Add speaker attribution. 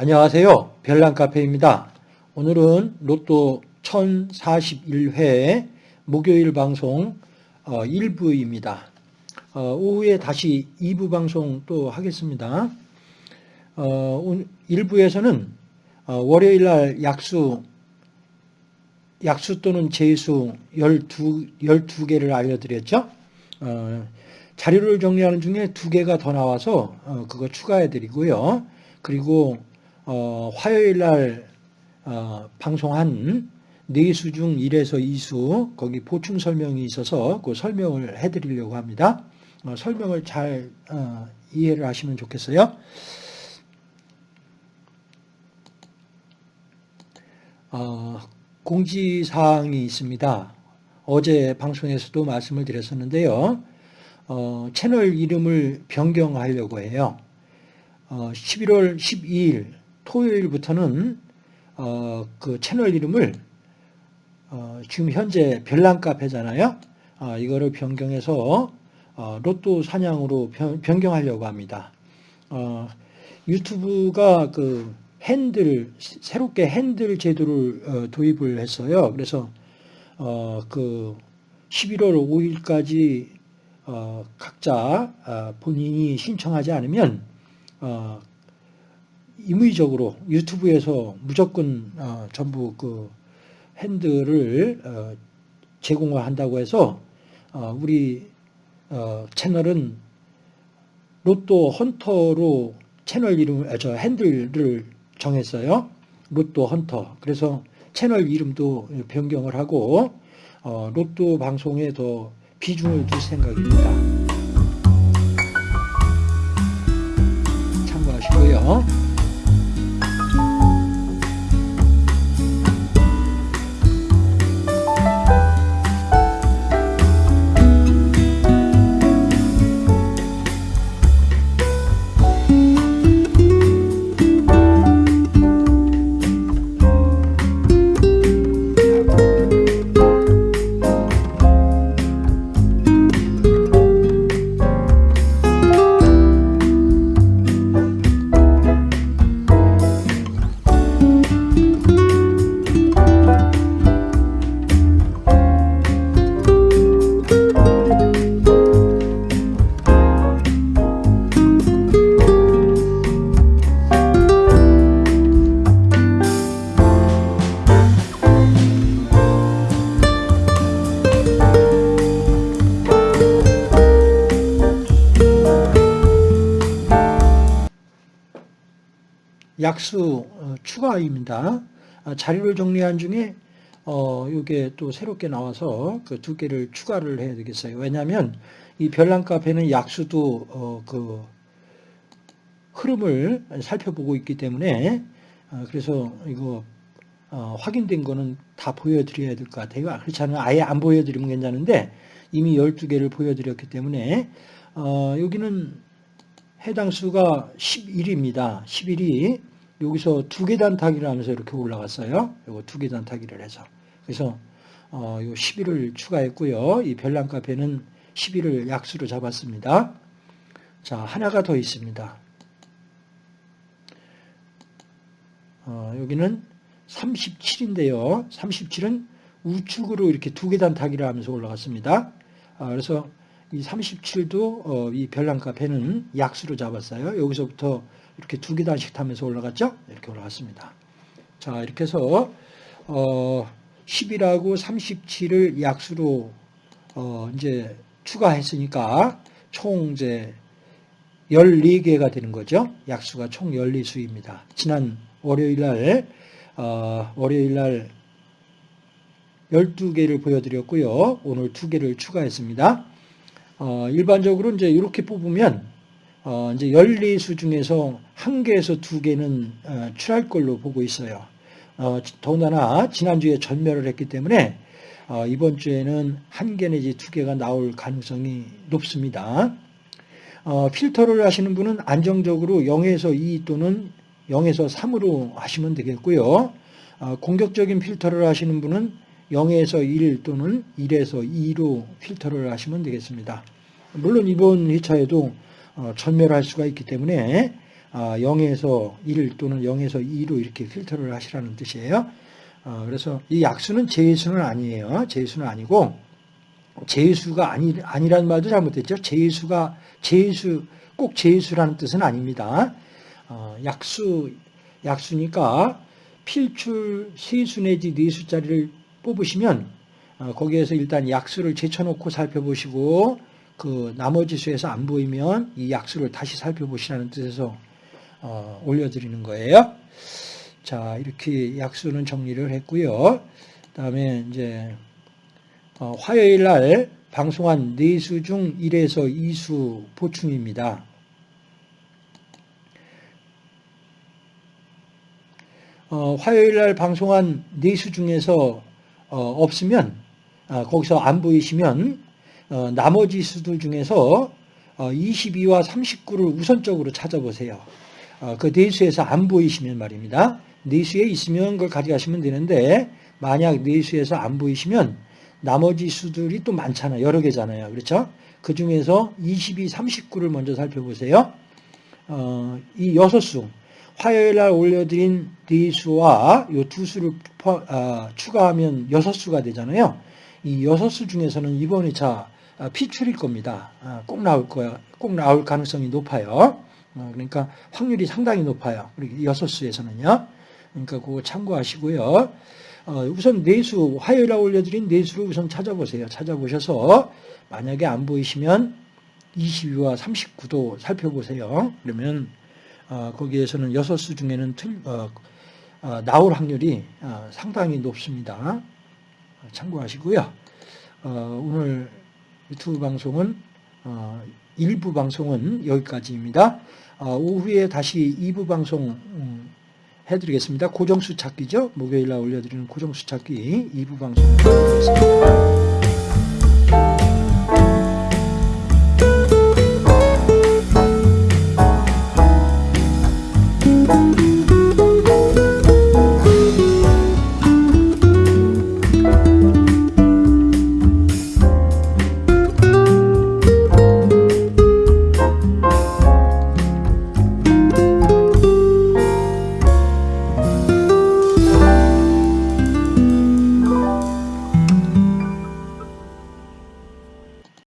Speaker 1: 안녕하세요. 별난카페입니다. 오늘은 로또 1041회 목요일 방송 1부입니다. 어, 오후에 다시 2부 방송 또 하겠습니다. 1부에서는 어, 월요일 날 약수 약수 또는 제수 12, 12개를 알려드렸죠. 어, 자료를 정리하는 중에 두 개가 더 나와서 그거 추가해 드리고요. 그리고 어, 화요일 날 어, 방송한 네수 중 1에서 2수 거기 보충 설명이 있어서 그 설명을 해드리려고 합니다. 어, 설명을 잘 어, 이해를 하시면 좋겠어요. 어, 공지사항이 있습니다. 어제 방송에서도 말씀을 드렸었는데요. 어, 채널 이름을 변경하려고 해요. 11월 12일 토요일부터는 어, 그 채널 이름을 어, 지금 현재 별난 카페잖아요. 어, 이거를 변경해서 어, 로또 사냥으로 변, 경하려고 합니다. 어, 유튜브가 그 핸들 새롭게 핸들 제도를 어, 도입을 했어요. 그래서 그 11월 5일까지 각자 아, 본인이 신청하지 않으면 임의적으로 유튜브에서 무조건 어, 전부 그 핸들을 어, 제공을 한다고 해서 어, 우리 어, 채널은 로또 헌터로 채널 이름, 아, 저 핸들을 정했어요. 로또 헌터. 그래서 채널 이름도 변경을 하고 어, 로또 방송에 더 비중을 둘 생각입니다. 참고하시고요. 약수 어, 추가입니다. 아, 자료를 정리한 중에 어, 이게 또 새롭게 나와서 그 두 개를 추가를 해야 되겠어요. 왜냐하면 이 별난 카페는 약수도 어, 그 흐름을 살펴보고 있기 때문에 어, 그래서 이거 어, 확인된 거는 다 보여드려야 될 것 같아요. 그렇지 않으면 아예 안 보여드리면 괜찮은데 이미 12개를 보여드렸기 때문에 어, 여기는 해당 수가 11입니다. 11이 여기서 두 계단 타기를 하면서 이렇게 올라갔어요. 이거 두 계단 타기를 해서. 그래서 어, 요 11을 추가했고요. 이 별난 카페는 11을 약수로 잡았습니다. 자, 하나가 더 있습니다. 어, 여기는 37인데요. 37은 우측으로 이렇게 두 계단 타기를 하면서 올라갔습니다. 아, 그래서 이 37도 어, 이 별난 카페는 약수로 잡았어요. 여기서부터 이렇게 두 계단씩 타면서 올라갔죠? 이렇게 올라갔습니다. 자, 이렇게 해서 어, 10이라고 37을 약수로 어, 이제 추가했으니까 총 이제 14개가 되는 거죠. 약수가 총 14수입니다. 지난 월요일 날 어, 월요일 날 12개를 보여드렸고요. 오늘 2개를 추가했습니다. 어, 일반적으로 이제 이렇게 뽑으면 어, 이제 14수 중에서 한 개에서 두 개는 어, 출할 걸로 보고 있어요. 어, 더군다나 지난주에 전멸을 했기 때문에 어, 이번 주에는 한 개 내지 두 개가 나올 가능성이 높습니다. 어, 필터를 하시는 분은 안정적으로 0에서 2 또는 0에서 3으로 하시면 되겠고요. 어, 공격적인 필터를 하시는 분은 0에서 1 또는 1에서 2로 필터를 하시면 되겠습니다. 물론 이번 회차에도 어, 전멸할 수가 있기 때문에 아, 0에서 1 또는 0에서 2로 이렇게 필터를 하시라는 뜻이에요. 어, 그래서 이 약수는 제수는 아니에요. 제수는 아니고 제수가 아니 아니란 말도 잘못했죠. 제수가 제수 꼭 제수라는 뜻은 아닙니다. 어, 약수 약수니까 필출 세수 내지 네수짜리를 뽑으시면 어, 거기에서 일단 약수를 제쳐놓고 살펴보시고 그 나머지 수에서 안 보이면 이 약수를 다시 살펴보시라는 뜻에서 어, 올려드리는 거예요. 자 이렇게 약수는 정리를 했고요. 그다음에 이제 어, 화요일 날 방송한 4수 중 1에서 2수 보충입니다. 어, 화요일 날 방송한 4수 중에서 어, 없으면 아, 거기서 안 보이시면 어, 나머지 수들 중에서 22와 39를 우선적으로 찾아보세요. 그 네수에서 안 보이시면 말입니다. 네수에 있으면 그걸 가져가시면 되는데 만약 네수에서 안 보이시면 나머지 수들이 또 많잖아요. 여러 개잖아요. 그렇죠? 그 중에서 22, 39를 먼저 살펴보세요. 어, 이 여섯 수, 화요일 날 올려드린 네 수와 이 두 수를 포, 아, 추가하면 여섯 수가 되잖아요. 이 여섯 수 중에서는 이번 회차 아, 피출일 겁니다. 아, 꼭 나올 거야. 꼭 나올 가능성이 높아요. 어, 그러니까 확률이 상당히 높아요. 여섯 수에서는요. 그러니까 그거 참고하시고요. 어, 우선 내수, 화요일에 올려드린 내수를 우선 찾아보세요. 찾아보셔서 만약에 안 보이시면 22와 39도 살펴보세요. 그러면 어, 거기에서는 여섯 수 중에는 틀, 나올 확률이 상당히 높습니다. 참고하시고요. 오늘 유튜브 방송은 일부 방송은 여기까지입니다. 오후에 다시 2부 방송 음, 해드리겠습니다. 고정수 찾기죠. 목요일 날 올려드리는 고정수 찾기 2부 방송 해드리겠습니다.